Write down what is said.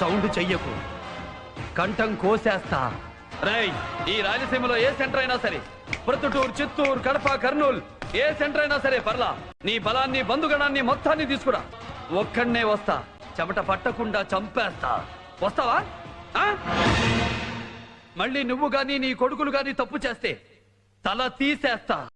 Sound చెయ్యకు. కంఠం కోసేస్తా. రేయ్ ఈ రాయలసీమలో ఏ సెంటర్ అయినా సరే ప్రొద్దుటూరు చిత్తూరు కడప కర్నూలు ఏ సెంటర్ అయినా సరే పర్లా నీ బలాన్ని బంధుగణాన్ని మొత్తాన్ని తీసుకురా. ఒక్కడనే వస్తా చెమట పట్టకుండా చంపేస్తా. వస్తావా? ఆ? మళ్ళీ నువ్వు గాని నీ కొడుకులు గాని తప్పు చేస్తే తల తీసేస్తా.